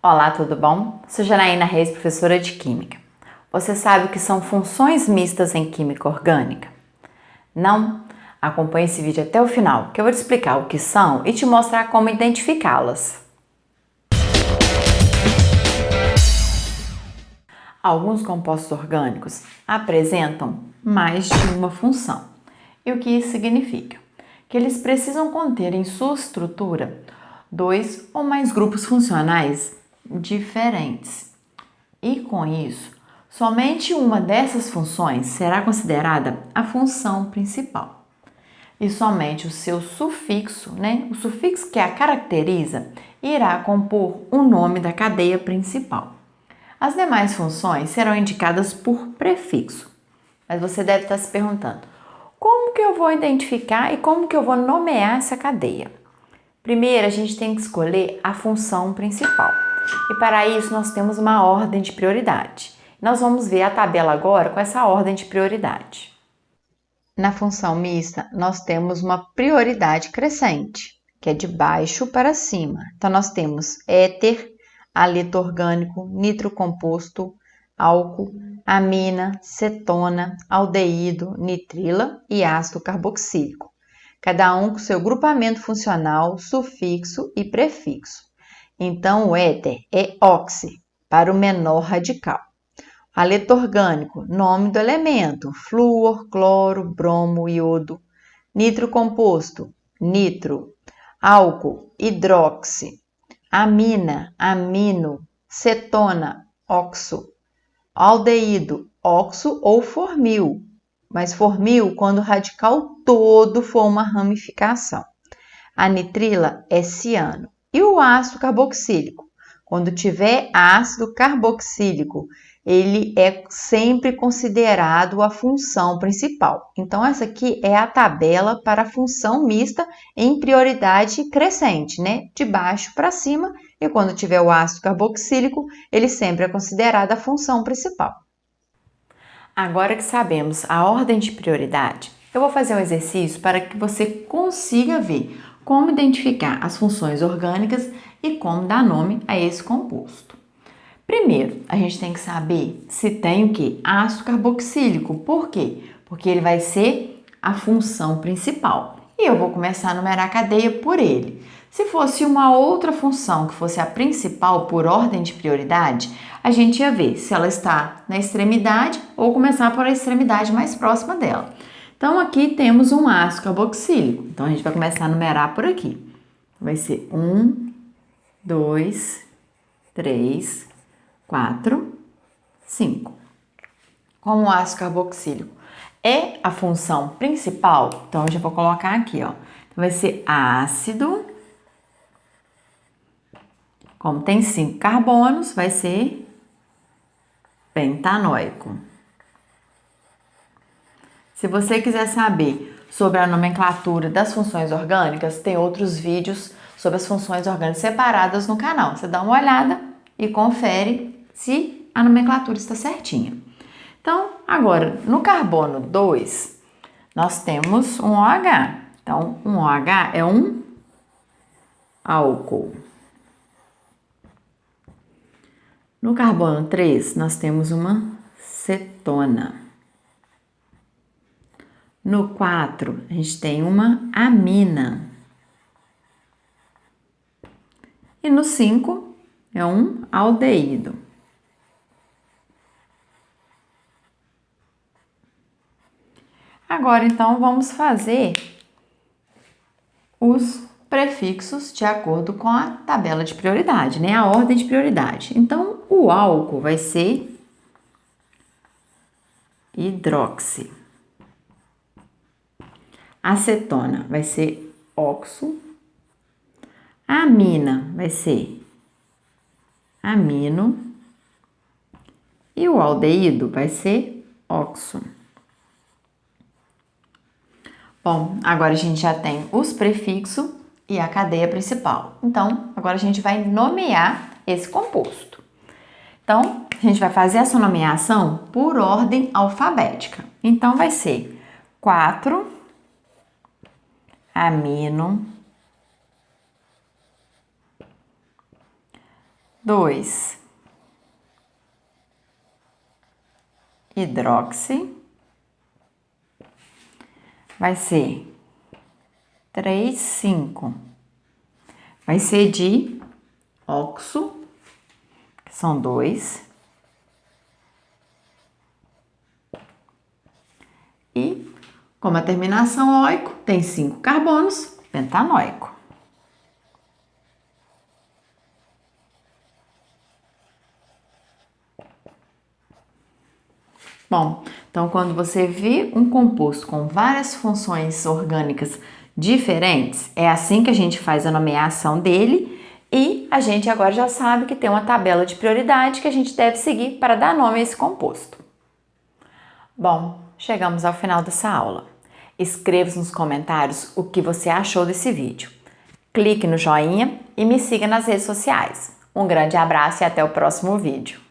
Olá, tudo bom? Sou Janaína Reis, professora de Química. Você sabe o que são funções mistas em Química Orgânica? Não? Acompanhe esse vídeo até o final, que eu vou te explicar o que são e te mostrar como identificá-las. Alguns compostos orgânicos apresentam mais de uma função. E o que isso significa? Que eles precisam conter em sua estrutura dois ou mais grupos funcionais diferentes. E com isso, somente uma dessas funções será considerada a função principal. E somente o seu sufixo, né, o sufixo que a caracteriza, irá compor o nome da cadeia principal. As demais funções serão indicadas por prefixo. Mas você deve estar se perguntando, como que eu vou identificar e como que eu vou nomear essa cadeia? Primeiro, a gente tem que escolher a função principal. E para isso nós temos uma ordem de prioridade. Nós vamos ver a tabela agora com essa ordem de prioridade. Na função mista, nós temos uma prioridade crescente, que é de baixo para cima. Então, nós temos éter, haleto orgânico, nitrocomposto, álcool, amina, cetona, aldeído, nitrila e ácido carboxílico, cada um com seu grupamento funcional, sufixo e prefixo. Então, o éter é oxi, para o menor radical. Aleto orgânico, nome do elemento, flúor, cloro, bromo, iodo. Nitro composto, nitro. Álcool, hidroxi. Amina, amino. Cetona, oxo. Aldeído, oxo ou formil, mas formil quando o radical todo for uma ramificação. A nitrila é ciano. E o ácido carboxílico? Quando tiver ácido carboxílico, ele é sempre considerado a função principal. Então, essa aqui é a tabela para a função mista em prioridade crescente, né? De baixo para cima, e quando tiver o ácido carboxílico, ele sempre é considerado a função principal. Agora que sabemos a ordem de prioridade, eu vou fazer um exercício para que você consiga ver como identificar as funções orgânicas e como dar nome a esse composto. Primeiro, a gente tem que saber se tem o que? Ácido carboxílico. Por quê? Porque ele vai ser a função principal. E eu vou começar a numerar a cadeia por ele. Se fosse uma outra função que fosse a principal por ordem de prioridade, a gente ia ver se ela está na extremidade ou começar por a extremidade mais próxima dela. Então, aqui temos um ácido carboxílico. Então, a gente vai começar a numerar por aqui. Vai ser um, dois, três, quatro, cinco. Como o ácido carboxílico é a função principal, então eu já vou colocar aqui, ó. Então, vai ser ácido. Como tem cinco carbonos, vai ser pentanóico. Se você quiser saber sobre a nomenclatura das funções orgânicas, tem outros vídeos sobre as funções orgânicas separadas no canal. Você dá uma olhada e confere se a nomenclatura está certinha. Então, agora, no carbono 2, nós temos um OH. Então, um OH é um álcool. No carbono 3, nós temos uma cetona. No 4, a gente tem uma amina. E no 5 é um aldeído. Agora, então, vamos fazer os prefixos de acordo com a tabela de prioridade, né? A ordem de prioridade. Então, o álcool vai ser hidroxi. Acetona vai ser oxo. Amina vai ser amino. E o aldeído vai ser oxo. Bom, agora a gente já tem os prefixos e a cadeia principal. Então, agora a gente vai nomear esse composto. Então, a gente vai fazer essa nomeação por ordem alfabética. Então, vai ser 4 amino, 2 hidroxi, vai ser 3, 5, vai ser de oxo, que são dois, e como a terminação oico tem cinco carbonos, pentanóico. Bom, então quando você vê um composto com várias funções orgânicas diferentes, é assim que a gente faz a nomeação dele e a gente agora já sabe que tem uma tabela de prioridade que a gente deve seguir para dar nome a esse composto. Bom, chegamos ao final dessa aula. Escreva nos comentários o que você achou desse vídeo. Clique no joinha e me siga nas redes sociais. Um grande abraço e até o próximo vídeo.